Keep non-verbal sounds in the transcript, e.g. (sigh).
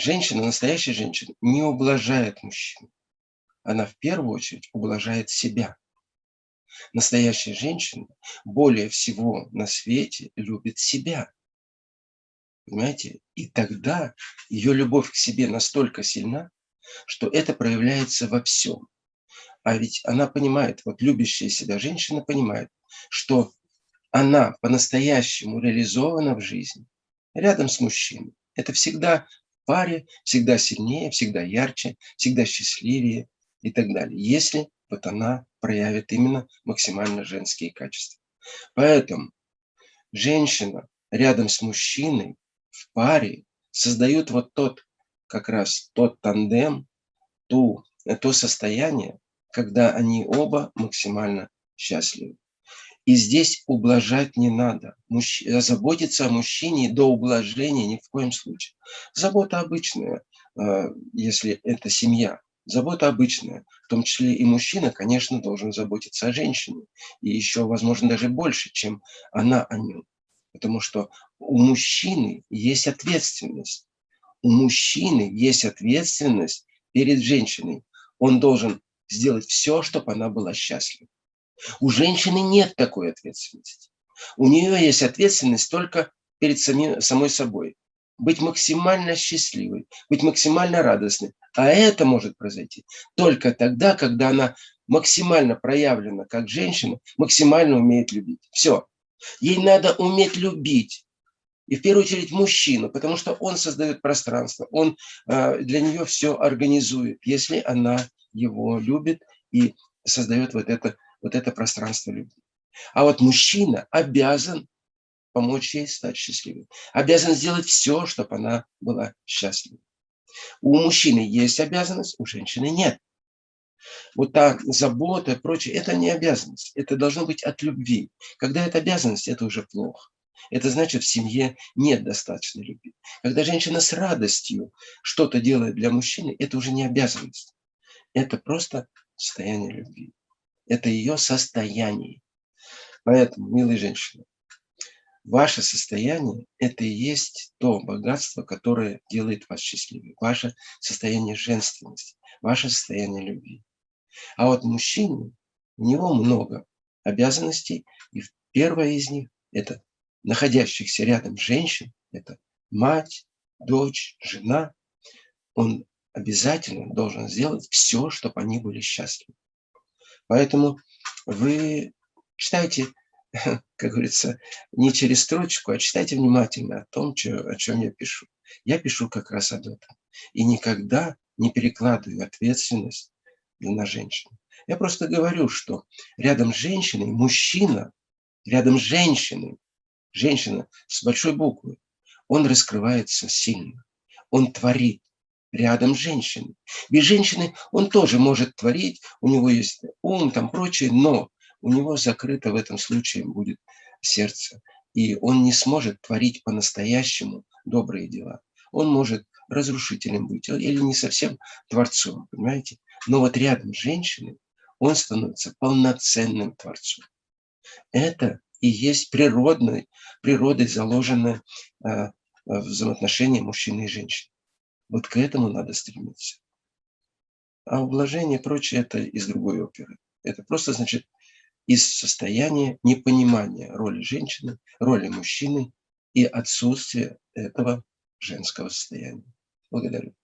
женщина, настоящая женщина, не ублажает мужчину. Она в первую очередь ублажает себя. Настоящая женщина более всего на свете любит себя. Понимаете? И тогда ее любовь к себе настолько сильна, что это проявляется во всем. А ведь она понимает, вот любящая себя женщина понимает, что она по-настоящему реализована в жизни рядом с мужчиной. Это всегда паре, всегда сильнее, всегда ярче, всегда счастливее и так далее. Если вот она проявит именно максимально женские качества. Поэтому женщина рядом с мужчиной в паре создают вот тот, как раз тот тандем, ту, то состояние, когда они оба максимально счастливы. И здесь ублажать не надо. Мужч... Заботиться о мужчине до ублажения ни в коем случае. Забота обычная, э, если это семья. Забота обычная. В том числе и мужчина, конечно, должен заботиться о женщине. И еще, возможно, даже больше, чем она о нем. Потому что у мужчины есть ответственность. У мужчины есть ответственность перед женщиной. Он должен сделать все, чтобы она была счастлива. У женщины нет такой ответственности. У нее есть ответственность только перед самим, самой собой. Быть максимально счастливой, быть максимально радостной. А это может произойти только тогда, когда она максимально проявлена как женщина, максимально умеет любить. Все. Ей надо уметь любить. И в первую очередь мужчину, потому что он создает пространство, он э, для нее все организует, если она его любит и создает вот это, вот это пространство любви. А вот мужчина обязан помочь ей стать счастливой. Обязан сделать все, чтобы она была счастлива. У мужчины есть обязанность, у женщины нет. Вот та забота и прочее, это не обязанность. Это должно быть от любви. Когда это обязанность, это уже плохо. Это значит, в семье нет достаточной любви. Когда женщина с радостью что-то делает для мужчины, это уже не обязанность. Это просто состояние любви. Это ее состояние. Поэтому, милые женщины, ваше состояние – это и есть то богатство, которое делает вас счастливым. Ваше состояние женственности, ваше состояние любви. А вот мужчине, у него много обязанностей, и первая из них – это находящихся рядом женщин, это мать, дочь, жена. Он обязательно должен сделать все, чтобы они были счастливы. Поэтому вы читайте, (laughs) как говорится, не через строчку, а читайте внимательно о том, о чем я пишу. Я пишу как раз об этом. И никогда не перекладываю ответственность на женщину. Я просто говорю, что рядом с женщиной мужчина, рядом с женщиной, женщина с большой буквы, он раскрывается сильно, он творит, рядом с женщиной. Без женщины он тоже может творить, у него есть ум, там прочее, но у него закрыто в этом случае будет сердце. И он не сможет творить по-настоящему добрые дела. Он может разрушителем быть или не совсем творцом, понимаете? Но вот рядом с женщиной он становится полноценным творцом. Это и есть природной, природой заложенное э, взаимоотношение мужчины и женщины. Вот к этому надо стремиться. А ублажение и прочее – это из другой оперы. Это просто, значит, из состояния непонимания роли женщины, роли мужчины и отсутствия этого женского состояния. Благодарю.